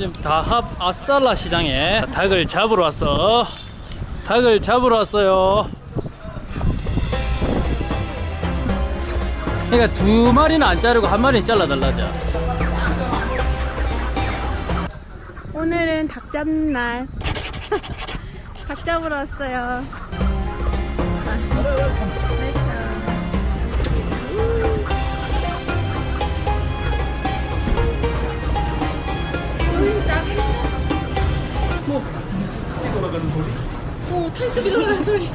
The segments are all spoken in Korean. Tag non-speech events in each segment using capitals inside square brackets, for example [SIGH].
지금 다합 아살라 시장에 닭을 잡으러 왔어. 닭을 잡으러 왔어요. 그러니까 두 마리는 안 자르고 한 마리는 잘라달라자. 오늘은 닭 잡는 날. [LAUGHS] 닭 잡으러 왔어요. 어, 탈수기 돌아가는 소리.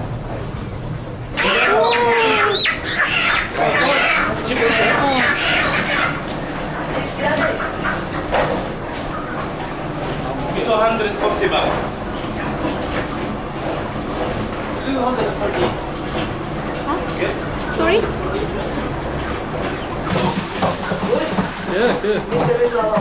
Two hundred forty baht. Sorry? 예, 그. 기다리는 중입니다.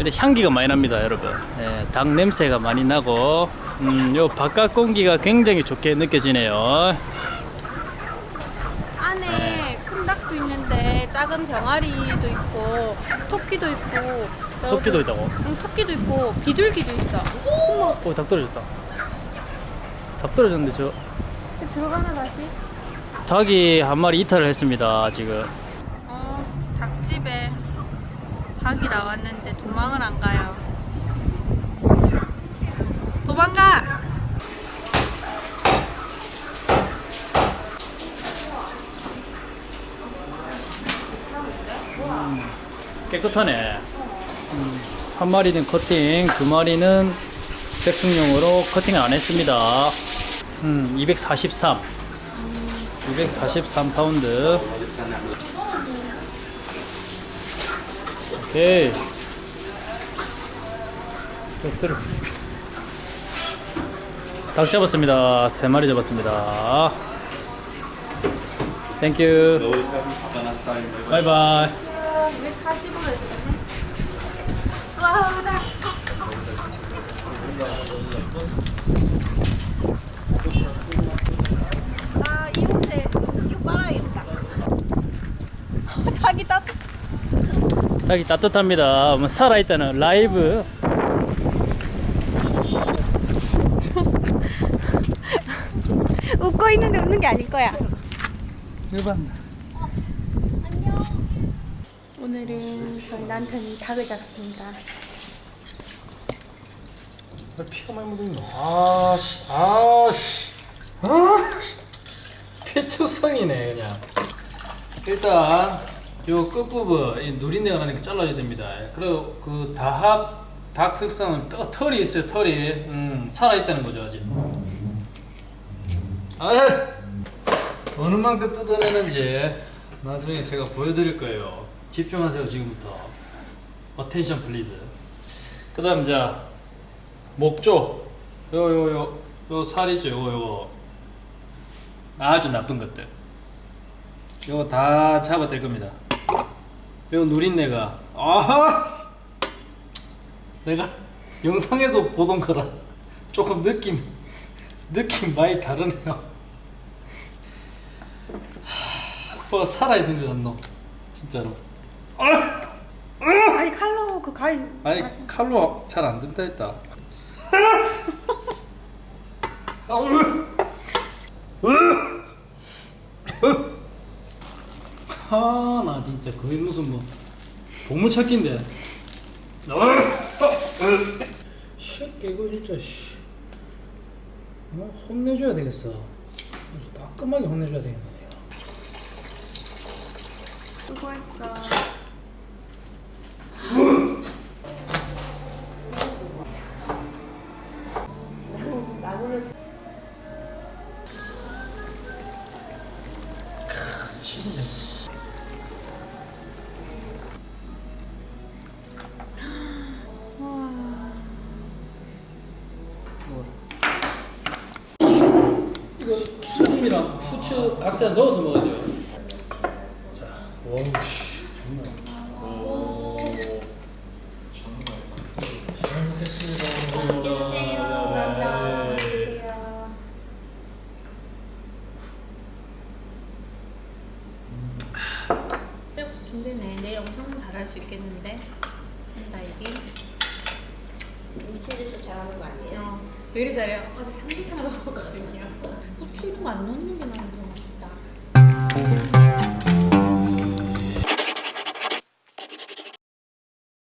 근데 향기가 많이 납니다, 여러분. 예, 닭 냄새가 많이 나고, 음, 요 바깥 공기가 굉장히 좋게 느껴지네요. 안에 큰 닭도 있는데 작은 병아리도 있고 토끼도 있고 토끼도 있다고. 응, 토끼도 있고 비둘기도 있어. 오, 닭 떨어졌다. 닭 떨어졌는데 저 들어가나 다시? 닭이 한 마리 이탈을 했습니다, 지금. 어, 닭집에 닭이 나왔는데 도망을 안 가요. 도망가! 깨끗하네. 음, 한 마리는 커팅, 두 마리는 백숙용으로 커팅을 안 했습니다. 음, 243. 243 파운드. 오케이. 또 들어. 닭 잡았습니다. 세 마리 잡았습니다. 땡큐. 바이바이. 240으로 해주겠네? 와, 닭! 아, 이 옷에 이거 빨아야겠다. [LAUGHS] 닭이 따뜻 닭이 따뜻합니다. 뭐 살아있다는 라이브. [LAUGHS] 웃고 있는데 웃는 게 아닐 거야. 일반. 오늘은 저희 남편이 닭을 잡습니다. 피가 많이 묻었네. 아씨, 아씨, 아씨. 피투성이네 그냥. 일단 요 끝부분 이 누린내가 나니까 잘라야 됩니다. 그리고 그 다합 닭 특성은 떠, 털이 있어요. 털이 음, 살아 있다는 거죠 아직. 아, 어느 만큼 뜯어내는지 나중에 제가 보여드릴 거예요. 집중하세요 지금부터. Attention please. 그 다음 자 목조 요요요 요 살이죠 요거 요거 아주 나쁜 것들 요거 다 잡아낼 겁니다 요 누린내가. 아! 내가 영상에도 보던 거랑 조금 느낌 느낌 많이 다르네요. 하, 뭐가 살아있는 것 같노? 진짜로. 아니 칼로 그 가위 아니 칼로 잘 안 된다 했다. [LAUGHS] 아 나 진짜 거의 무슨 뭐 보물 찾기인데. 새끼 이거 진짜 씨. 어, 혼내줘야 되겠어. 아주 따끔하게 혼내줘야 되겠네. 수고했어. 치는데. 이거 소금이랑 후추 각자 넣어서 먹어야 돼요. 자, wow 씨, 정말. 오, 잘 먹겠습니다. 네. 준비네. 내일 영상 잘할 수 있겠는데. 딸기. 미친 듯이 잘하는 거 아니에요? 어, 왜 이리 잘해요? 어제 삼계탕 먹었거든요 후추 이런 거안 넣는 게 나은 것 같아요